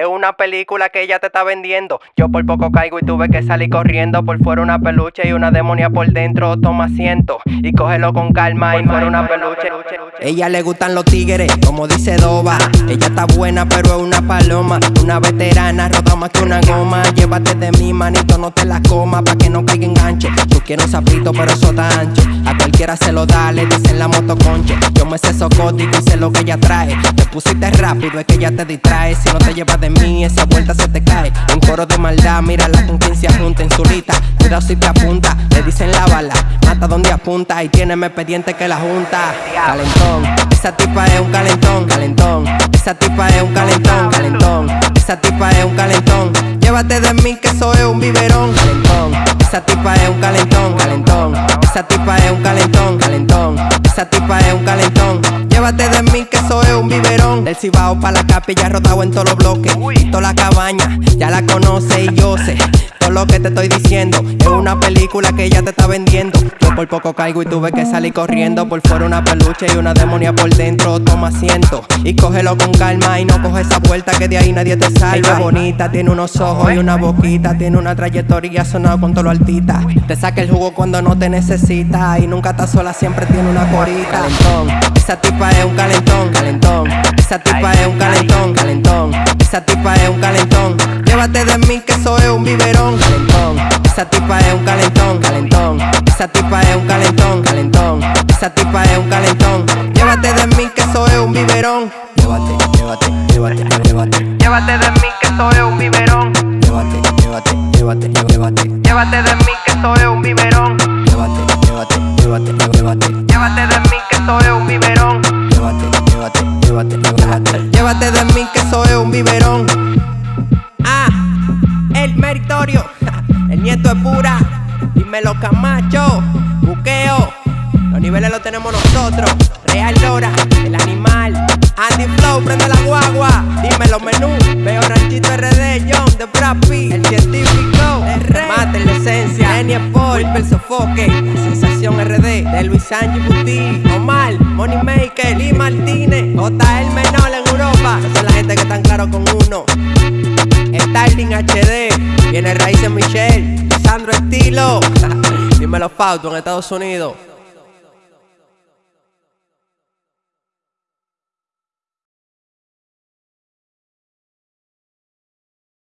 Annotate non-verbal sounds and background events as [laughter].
Es una película que ella te está vendiendo. Yo por poco caigo y tuve que salir corriendo. Por fuera una peluche y una demonia por dentro. Toma asiento y cógelo con calma y fuera una peluche. Ella le gustan los tigres, como dice Doba. Ella está buena, pero es una paloma. Una veterana, rota más que una goma. Llévate de mi manito, no te la coma, pa' que no caiga enganche. Tú quieres un sapito, pero eso está ancho. A cualquiera se lo da, le dicen la moto conche. Yo me sé socótico y sé lo que ella trae. Te pusiste rápido, es que ella te distrae. Si no te llevas de mí, esa vuelta se te cae. Un coro de maldad, mírala con quien se junta en su lista. Cuidado si te apunta, le dicen la bala. Mata donde apunta y tiene más expediente que la junta. Calentón, esa tipa es un calentón, calentón. Esa tipa es un calentón, calentón. Esa tipa es un calentón. Llévate de mí que eso es un biberón, calentón. Esa tipa es un calentón, calentón. Esa tipa es un calentón, calentón. Esa tipa es un calentón. Llévate de mí que eso es un biberón. Del cibao pa' la capilla rotado en todos los bloques. Toda la cabaña, ya la conoce y yo sé. Lo que te estoy diciendo es una película que ella te está vendiendo. Yo por poco caigo y tuve que salir corriendo. Por fuera una peluche y una demonia por dentro. Toma asiento y cógelo con calma y no coge esa vuelta que de ahí nadie te salva. Ella es bonita, tiene unos ojos y una boquita. Tiene una trayectoria sonado con todo lo altita. Te saca el jugo cuando no te necesita. Y nunca está sola, siempre tiene una corita. Calentón, esa tipa es un calentón, calentón. Esa tipa es un calentón. Esa tipa es un calentón, calentón. Esa tipa es un calentón, calentón. Esa tipa es un calentón. Llévate de mí que eso es un biberón. Llévate, llévate, llévate, llévate. Llévate de mí que eso es un biberón. Llévate, llévate, llévate, llévate. Llévate de mí que eso es un biberón. Llévate, llévate, llévate, llévate. Llévate de mí que eso es un Dímelo Camacho, buqueo. Los niveles los tenemos nosotros. Real Dora, el animal. Andy Flow, prende la guagua. Dímelo menú. Veo Ranchito RD, John de Brapi. El científico, el rey. Mate la esencia. Lenny Paul, el sofoque. La sensación RD de Luis Sánchez Buti. Omar, Moneymaker, Lee Martínez. JL Menor en Europa. Esa es la gente que están claros con uno. Starling HD, viene Raíces Michelle, Sandro Estilo, [laughs] dímelo Fausto en Estados Unidos.